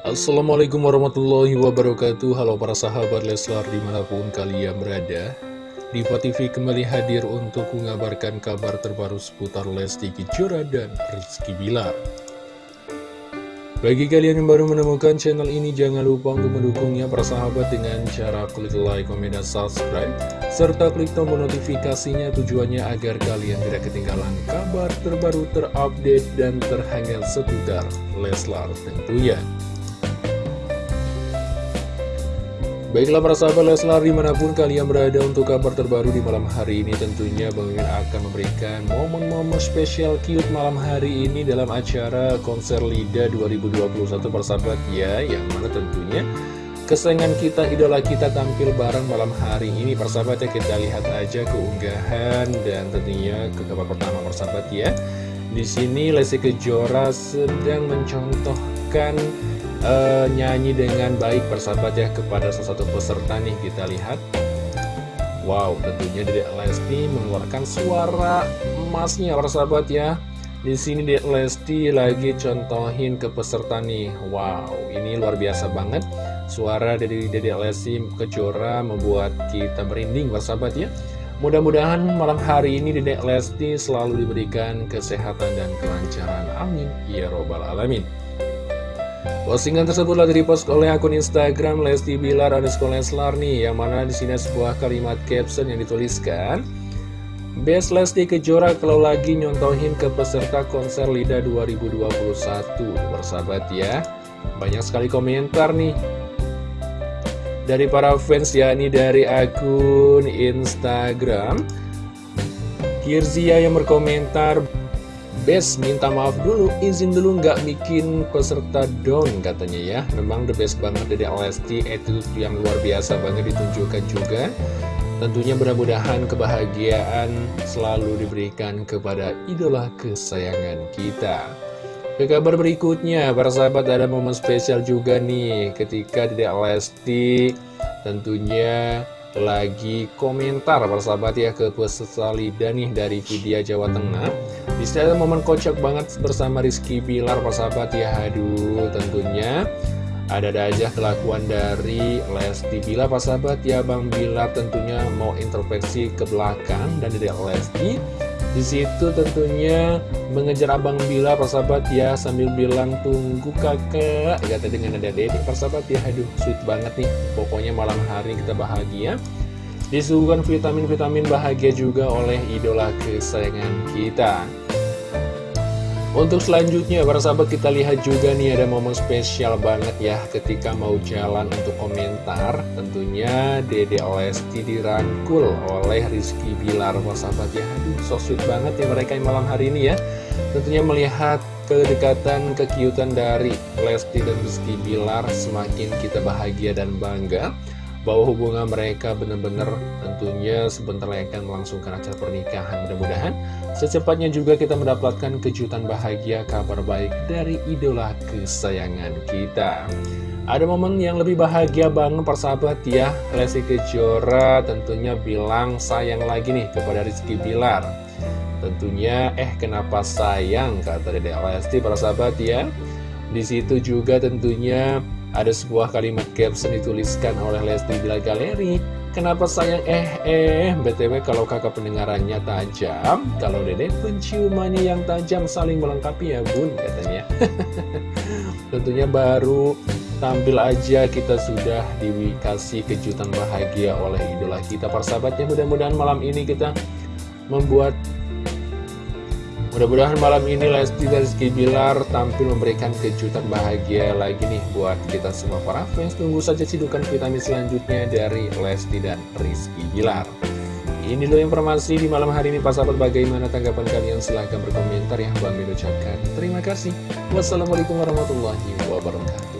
Assalamualaikum warahmatullahi wabarakatuh Halo para sahabat Leslar di mana pun kalian berada Diva TV kembali hadir untuk mengabarkan kabar terbaru seputar Lesti Kejora dan Rizky Bilar bagi kalian yang baru menemukan channel ini, jangan lupa untuk mendukungnya para sahabat dengan cara klik like, komen, dan subscribe. Serta klik tombol notifikasinya tujuannya agar kalian tidak ketinggalan kabar terbaru terupdate dan terhangat seputar Leslar tentunya. Baiklah para sahabat Leslar di mana pun kalian berada untuk kabar terbaru di malam hari ini tentunya Bang akan memberikan momen-momen spesial cute malam hari ini dalam acara konser LIDA 2021 para sahabat. Ya Yang mana tentunya kesayangan kita, idola kita tampil bareng malam hari ini. Para sahabat ya Kita lihat aja keunggahan dan tentunya ke kabar pertama para sahabat ya. Di sini Lesti Kejora sedang mencontohkan uh, nyanyi dengan baik persahabat ya kepada salah satu peserta nih kita lihat. Wow tentunya Dedek Lesti mengeluarkan suara emasnya persahabat ya. Di sini Dedek Lesti lagi contohin ke peserta nih. Wow ini luar biasa banget. Suara dari Dedek Lesti kejora membuat kita merinding persahabat ya. Mudah-mudahan malam hari ini Dedek Lesti selalu diberikan kesehatan dan kelancaran. Amin. Ya Robbal Alamin Postingan tersebut telah direpost oleh akun Instagram Lesti Bilar underscore Leslar nih, yang mana di sini sebuah kalimat caption yang dituliskan. Best Lesti Kejora kalau lagi nyontohin ke peserta konser LIDA 2021 Bersahabat ya Banyak sekali komentar nih Dari para fans ya Ini dari akun Instagram Kirzia yang berkomentar best minta maaf dulu. Izin dulu nggak bikin peserta down katanya ya. Memang the best banget dari Lesti. Itu yang luar biasa banget ditunjukkan juga. Tentunya mudah-mudahan kebahagiaan selalu diberikan kepada idola kesayangan kita. Ke kabar berikutnya para sahabat ada momen spesial juga nih. Ketika Dedek Lesti tentunya lagi komentar persahabat ya ke peserta Lida dari Vidya Jawa Tengah. Di ada momen kocak banget bersama Rizky Bilar persahabat ya. Aduh tentunya ada-ada aja kelakuan dari Lesti Bilar persahabat ya. Bang Bilar tentunya mau intervensi ke belakang dan dari Lesti. Di situ tentunya mengejar Abang Bila persahabat ya sambil bilang tunggu kakak. Kata dengan ada dedek persahabat ya aduh sweet banget nih. Pokoknya malam hari kita bahagia. Disuguhkan vitamin-vitamin bahagia juga oleh idola kesayangan kita untuk selanjutnya, para sahabat kita lihat juga nih ada momen spesial banget ya ketika mau jalan untuk komentar. Tentunya Dede Lesti dirangkul oleh Rizky Bilar, para sahabat ya. Aduh, so sweet banget ya mereka yang malam hari ini ya. Tentunya melihat kedekatan, kekiutan dari Lesti dan Rizky Bilar semakin kita bahagia dan bangga bahwa hubungan mereka benar-benar tentunya sebentar lagi akan melangsungkan acara pernikahan. Mudah-mudahan secepatnya juga kita mendapatkan kejutan bahagia kabar baik dari idola kesayangan kita. Ada momen yang lebih bahagia banget persahabat ya. Lesti Kejora tentunya bilang sayang lagi nih kepada Rizky Bilar. Tentunya eh kenapa sayang? kata Dede Lesti persahabat ya. Di situ juga tentunya ada sebuah kalimat caption dituliskan oleh Lesti Bila Galeri Kenapa sayang eh eh BTW kalau kakak pendengarannya tajam? Kalau dedek penciumannya yang tajam saling melengkapi ya bun katanya. Tentunya baru tampil aja kita sudah dikasih kejutan bahagia oleh idola kita. Persahabatnya mudah-mudahan malam ini kita membuat Mudah-mudahan malam ini Lesti dan Rizky Bilar tampil memberikan kejutan bahagia lagi nih buat kita semua para fans. Tunggu saja cidukan vitamin selanjutnya dari Lesti dan Rizky Bilar. Ini dulu informasi di malam hari ini. Pak sahabat bagaimana tanggapan kalian? Silahkan berkomentar ya. Bang ucapkan terima kasih. Wassalamualaikum warahmatullahi wabarakatuh